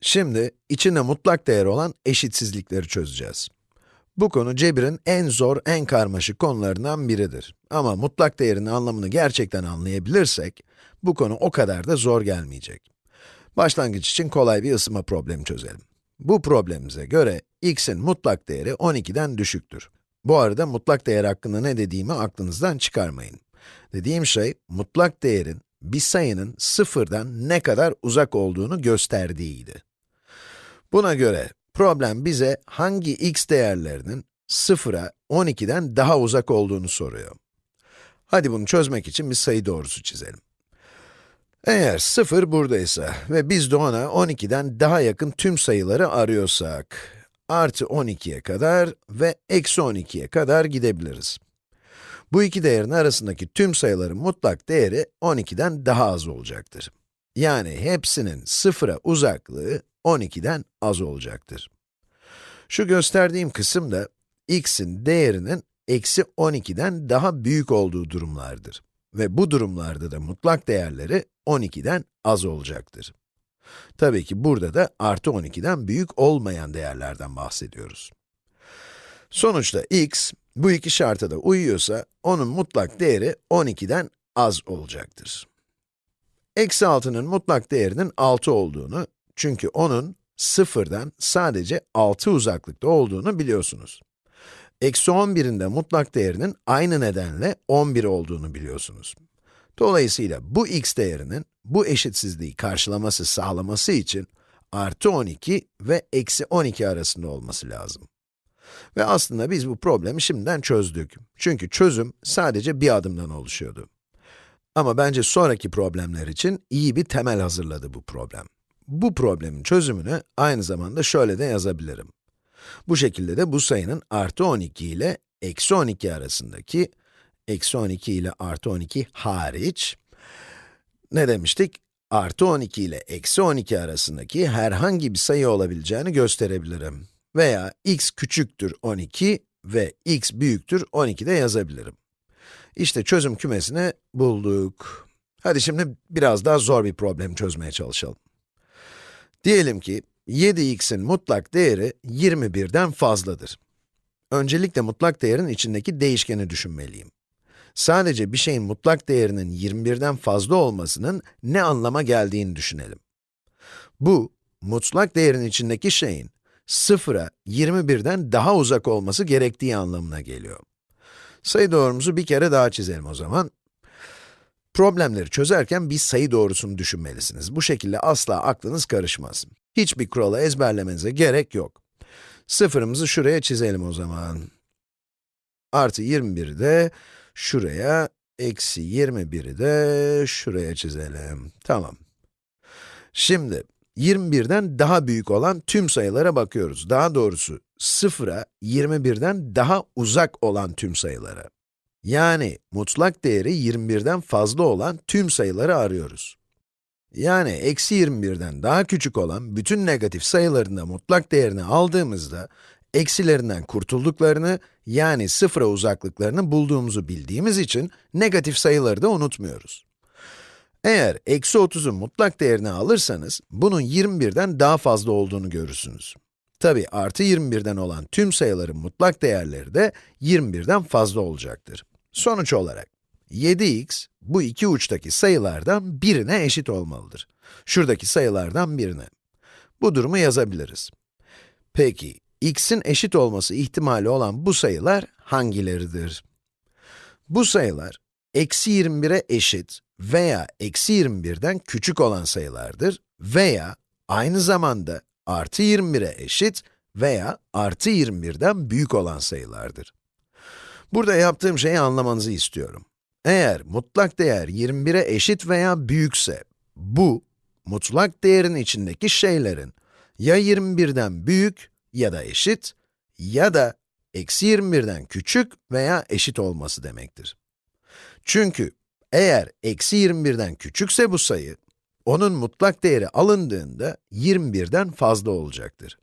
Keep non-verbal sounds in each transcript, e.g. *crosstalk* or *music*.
Şimdi içinde mutlak değer olan eşitsizlikleri çözeceğiz. Bu konu Cebir'in en zor, en karmaşık konularından biridir. Ama mutlak değerin anlamını gerçekten anlayabilirsek, bu konu o kadar da zor gelmeyecek. Başlangıç için kolay bir ısınma problemi çözelim. Bu problemimize göre x'in mutlak değeri 12'den düşüktür. Bu arada mutlak değer hakkında ne dediğimi aklınızdan çıkarmayın. Dediğim şey, mutlak değerin bir sayının sıfırdan ne kadar uzak olduğunu gösterdiğiydi. Buna göre problem bize hangi x değerlerinin sıfıra 12'den daha uzak olduğunu soruyor. Hadi bunu çözmek için bir sayı doğrusu çizelim. Eğer 0 buradaysa ve biz de ona 12'den daha yakın tüm sayıları arıyorsak, artı 12'ye kadar ve eksi 12'ye kadar gidebiliriz. Bu iki değerin arasındaki tüm sayıların mutlak değeri 12'den daha az olacaktır. Yani hepsinin sıfıra uzaklığı 12'den az olacaktır. Şu gösterdiğim kısım da x'in değerinin eksi 12'den daha büyük olduğu durumlardır. Ve bu durumlarda da mutlak değerleri 12'den az olacaktır. Tabii ki burada da artı 12'den büyük olmayan değerlerden bahsediyoruz. Sonuçta x, bu iki şarta da uyuyorsa, onun mutlak değeri 12'den az olacaktır. Eksi 6'nın mutlak değerinin 6 olduğunu, çünkü onun sıfırdan sadece 6 uzaklıkta olduğunu biliyorsunuz. Eksi 11'in de mutlak değerinin aynı nedenle 11 olduğunu biliyorsunuz. Dolayısıyla bu x değerinin bu eşitsizliği karşılaması sağlaması için artı 12 ve eksi 12 arasında olması lazım. Ve aslında biz bu problemi şimdiden çözdük. Çünkü çözüm sadece bir adımdan oluşuyordu. Ama bence sonraki problemler için iyi bir temel hazırladı bu problem. Bu problemin çözümünü aynı zamanda şöyle de yazabilirim. Bu şekilde de bu sayının artı 12 ile eksi 12 arasındaki, eksi 12 ile artı 12 hariç, ne demiştik? Artı 12 ile eksi 12 arasındaki herhangi bir sayı olabileceğini gösterebilirim. Veya x küçüktür 12 ve x büyüktür 12 de yazabilirim. İşte çözüm kümesini bulduk. Hadi şimdi biraz daha zor bir problem çözmeye çalışalım. Diyelim ki 7x'in mutlak değeri 21'den fazladır. Öncelikle mutlak değerin içindeki değişkeni düşünmeliyim. Sadece bir şeyin mutlak değerinin 21'den fazla olmasının ne anlama geldiğini düşünelim. Bu, mutlak değerin içindeki şeyin 0'a 21'den daha uzak olması gerektiği anlamına geliyor. Sayı doğrumuzu bir kere daha çizelim o zaman. Problemleri çözerken bir sayı doğrusunu düşünmelisiniz. Bu şekilde asla aklınız karışmaz. Hiçbir kuralı ezberlemenize gerek yok. Sıfırımızı şuraya çizelim o zaman. Artı 21'i de şuraya, eksi 21'i de şuraya çizelim. Tamam. Şimdi, 21'den daha büyük olan tüm sayılara bakıyoruz. Daha doğrusu, 0'a 21'den daha uzak olan tüm sayılara. Yani mutlak değeri 21'den fazla olan tüm sayıları arıyoruz. Yani eksi 21'den daha küçük olan bütün negatif sayıların da mutlak değerini aldığımızda, eksilerinden kurtulduklarını, yani sıfıra uzaklıklarını bulduğumuzu bildiğimiz için negatif sayıları da unutmuyoruz. Eğer eksi 30'un mutlak değerini alırsanız, bunun 21'den daha fazla olduğunu görürsünüz. Tabi artı 21'den olan tüm sayıların mutlak değerleri de 21'den fazla olacaktır. Sonuç olarak, 7x, bu iki uçtaki sayılardan birine eşit olmalıdır. Şuradaki sayılardan birine. Bu durumu yazabiliriz. Peki, x'in eşit olması ihtimali olan bu sayılar hangileridir? Bu sayılar, eksi 21'e eşit veya eksi 21'den küçük olan sayılardır veya aynı zamanda artı 21'e eşit veya artı 21'den büyük olan sayılardır. Burada yaptığım şeyi anlamanızı istiyorum. Eğer mutlak değer 21'e eşit veya büyükse, bu, mutlak değerin içindeki şeylerin ya 21'den büyük ya da eşit ya da eksi 21'den küçük veya eşit olması demektir. Çünkü eğer eksi 21'den küçükse bu sayı, onun mutlak değeri alındığında 21'den fazla olacaktır.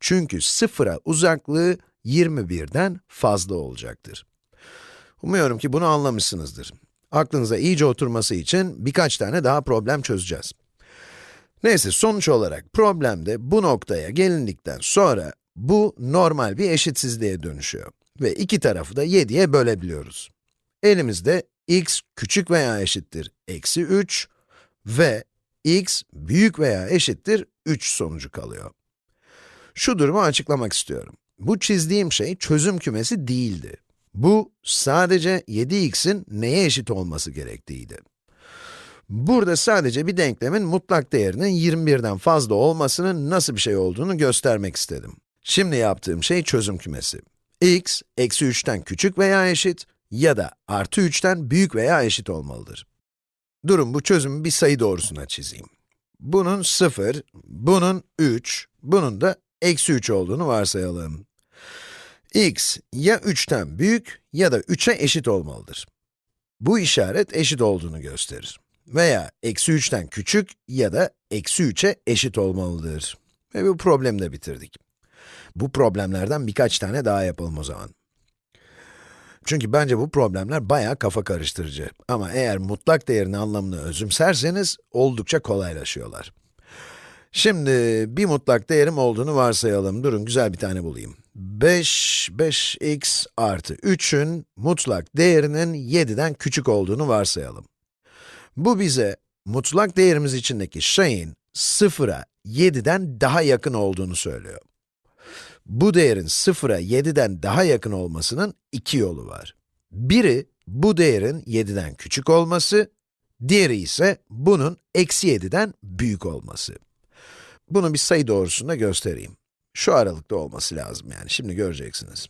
Çünkü sıfıra uzaklığı 21'den fazla olacaktır. Umuyorum ki bunu anlamışsınızdır. Aklınıza iyice oturması için birkaç tane daha problem çözeceğiz. Neyse, sonuç olarak problemde bu noktaya gelindikten sonra bu normal bir eşitsizliğe dönüşüyor. Ve iki tarafı da 7'ye bölebiliyoruz. Elimizde x küçük veya eşittir eksi 3 ve x büyük veya eşittir 3 sonucu kalıyor. Şu durumu açıklamak istiyorum. Bu çizdiğim şey çözüm kümesi değildi. Bu sadece 7x'in neye eşit olması gerektiğiydi. Burada sadece bir denklemin mutlak değerinin 21'den fazla olmasının nasıl bir şey olduğunu göstermek istedim. Şimdi yaptığım şey çözüm kümesi. x, eksi 3'ten küçük veya eşit ya da artı 3'ten büyük veya eşit olmalıdır. Durun bu çözümü bir sayı doğrusuna çizeyim. Bunun 0, bunun 3, bunun da eksi 3 olduğunu varsayalım. x ya 3'ten büyük ya da 3'e eşit olmalıdır. Bu işaret eşit olduğunu gösterir. Veya eksi 3'ten küçük ya da eksi 3'e eşit olmalıdır. Ve bu problemi de bitirdik. Bu problemlerden birkaç tane daha yapalım o zaman. Çünkü bence bu problemler bayağı kafa karıştırıcı. Ama eğer mutlak değerin anlamını özümserseniz oldukça kolaylaşıyorlar. Şimdi bir mutlak değerim olduğunu varsayalım. Durun güzel bir tane bulayım. 5, 5x artı 3'ün mutlak değerinin 7'den küçük olduğunu varsayalım. Bu bize mutlak değerimiz içindeki şeyin 0'a 7'den daha yakın olduğunu söylüyor. Bu değerin 0'a 7'den daha yakın olmasının iki yolu var. Biri, bu değerin 7'den küçük olması, diğeri ise bunun eksi 7'den büyük olması. Bunu bir sayı doğrusunda göstereyim. Şu aralıkta olması lazım yani, şimdi göreceksiniz.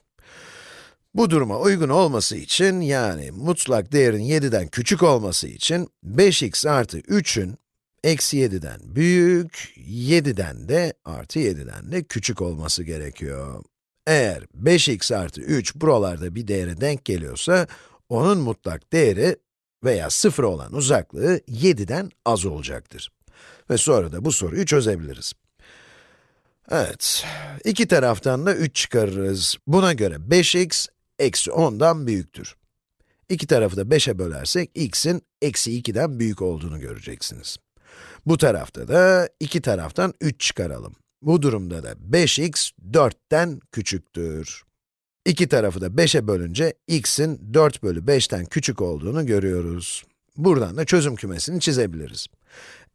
Bu duruma uygun olması için, yani mutlak değerin 7'den küçük olması için, 5x artı 3'ün eksi 7'den büyük, 7'den de artı 7'den de küçük olması gerekiyor. Eğer 5x artı 3 buralarda bir değere denk geliyorsa, onun mutlak değeri veya 0 olan uzaklığı 7'den az olacaktır. Ve sonra da bu soruyu çözebiliriz. Evet, iki taraftan da 3 çıkarırız. Buna göre 5x eksi 10'dan büyüktür. İki tarafı da 5'e bölersek, x'in eksi 2'den büyük olduğunu göreceksiniz. Bu tarafta da iki taraftan 3 çıkaralım. Bu durumda da 5x 4'ten küçüktür. İki tarafı da 5'e bölünce x'in 4 bölü 5'ten küçük olduğunu görüyoruz. Buradan da çözüm kümesini çizebiliriz.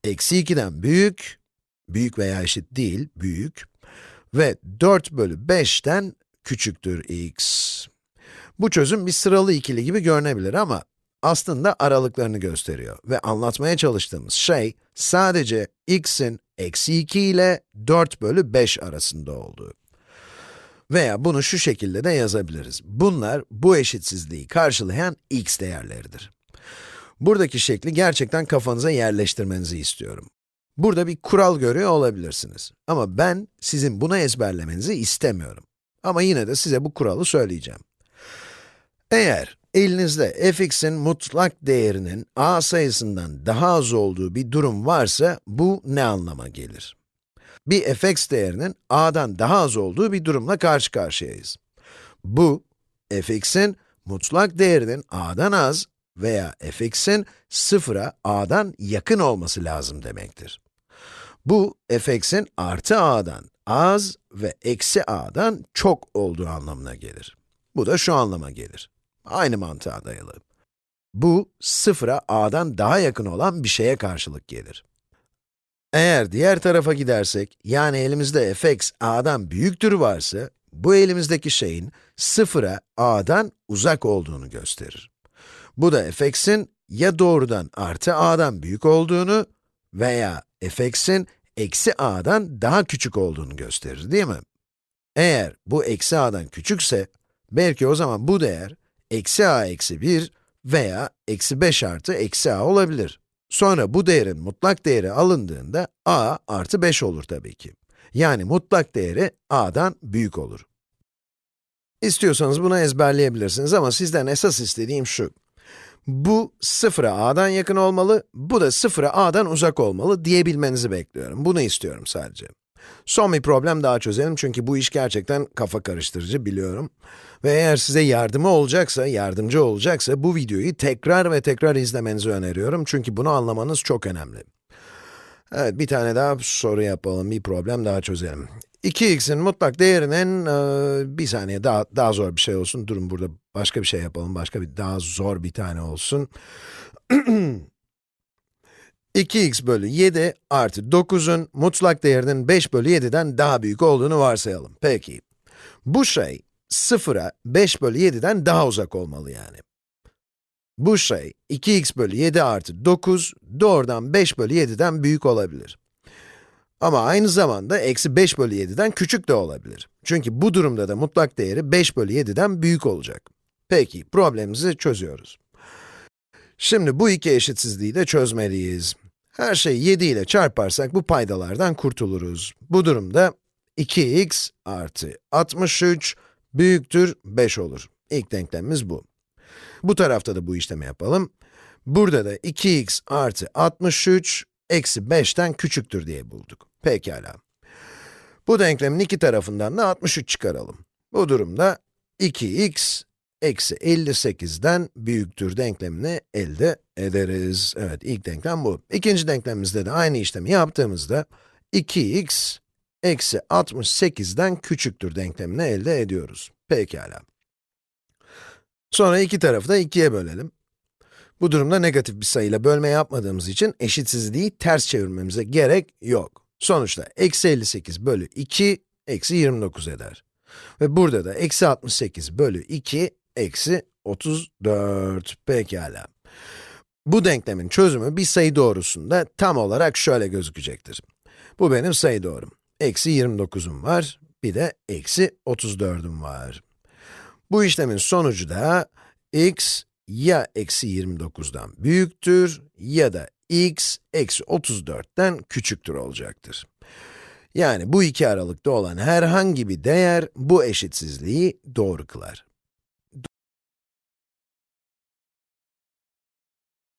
Eksi 2'den büyük, büyük veya eşit değil, büyük ve 4 bölü 5'ten küçüktür x. Bu çözüm bir sıralı ikili gibi görünebilir ama aslında aralıklarını gösteriyor ve anlatmaya çalıştığımız şey sadece x'in eksi 2 ile 4 bölü 5 arasında olduğu. Veya bunu şu şekilde de yazabiliriz. Bunlar bu eşitsizliği karşılayan x değerleridir. Buradaki şekli gerçekten kafanıza yerleştirmenizi istiyorum. Burada bir kural görüyor olabilirsiniz. Ama ben sizin buna ezberlemenizi istemiyorum. Ama yine de size bu kuralı söyleyeceğim. Eğer elinizde fx'in mutlak değerinin a sayısından daha az olduğu bir durum varsa, bu ne anlama gelir? Bir fx değerinin a'dan daha az olduğu bir durumla karşı karşıyayız. Bu, fx'in mutlak değerinin a'dan az veya fx'in sıfıra a'dan yakın olması lazım demektir. Bu, fx'in artı a'dan az ve eksi a'dan çok olduğu anlamına gelir. Bu da şu anlama gelir. Aynı mantığa dayalı. Bu, sıfıra a'dan daha yakın olan bir şeye karşılık gelir. Eğer diğer tarafa gidersek, yani elimizde fx a'dan büyüktür varsa, bu elimizdeki şeyin sıfıra a'dan uzak olduğunu gösterir. Bu da fx'in ya doğrudan artı a'dan büyük olduğunu veya fx'in eksi a'dan daha küçük olduğunu gösterir, değil mi? Eğer bu eksi a'dan küçükse, belki o zaman bu değer eksi a eksi 1 veya eksi 5 artı eksi a olabilir. Sonra bu değerin mutlak değeri alındığında a artı 5 olur tabii ki. Yani mutlak değeri a'dan büyük olur. İstiyorsanız bunu ezberleyebilirsiniz ama sizden esas istediğim şu. Bu sıfıra a'dan yakın olmalı, bu da sıfıra a'dan uzak olmalı diyebilmenizi bekliyorum. Bunu istiyorum sadece. Son bir problem daha çözelim çünkü bu iş gerçekten kafa karıştırıcı biliyorum. Ve eğer size yardımı olacaksa, yardımcı olacaksa bu videoyu tekrar ve tekrar izlemenizi öneriyorum çünkü bunu anlamanız çok önemli. Evet, bir tane daha soru yapalım, bir problem daha çözelim. 2x'in mutlak değerinin, e, bir saniye daha, daha zor bir şey olsun. Durun burada başka bir şey yapalım, başka bir daha zor bir tane olsun. *clears throat* 2x bölü 7 artı 9'un mutlak değerinin 5 bölü 7'den daha büyük olduğunu varsayalım. Peki, bu şey 0'a 5 bölü 7'den daha uzak olmalı yani. Bu şey 2x bölü 7 artı 9 doğrudan 5 bölü 7'den büyük olabilir. Ama aynı zamanda eksi 5 bölü 7'den küçük de olabilir. Çünkü bu durumda da mutlak değeri 5 bölü 7'den büyük olacak. Peki, problemimizi çözüyoruz. Şimdi bu iki eşitsizliği de çözmeliyiz. Her şeyi 7 ile çarparsak bu paydalardan kurtuluruz. Bu durumda 2x artı 63 büyüktür 5 olur. İlk denklemimiz bu. Bu tarafta da bu işlemi yapalım. Burada da 2x artı 63 eksi 5'ten küçüktür diye bulduk. Pekala. Bu denklemin iki tarafından da 63 çıkaralım. Bu durumda 2x eksi 58'den büyüktür denklemini elde ederiz. Evet, ilk denklem bu. İkinci denklemimizde de aynı işlemi yaptığımızda 2x eksi 68'den küçüktür denklemini elde ediyoruz. Pekala. Sonra iki tarafı da 2'ye bölelim. Bu durumda negatif bir sayıyla bölme yapmadığımız için eşitsizliği ters çevirmemize gerek yok. Sonuçta eksi 58 bölü 2, eksi 29 eder. Ve burada da eksi 68 bölü 2, eksi 34. Pekala. Bu denklemin çözümü bir sayı doğrusunda tam olarak şöyle gözükecektir. Bu benim sayı doğrum. Eksi 29'um var, bir de eksi 34'üm var. Bu işlemin sonucu da x ya eksi 29'dan büyüktür ya da x eksi 34'ten küçüktür olacaktır. Yani bu iki aralıkta olan herhangi bir değer bu eşitsizliği doğru kılar.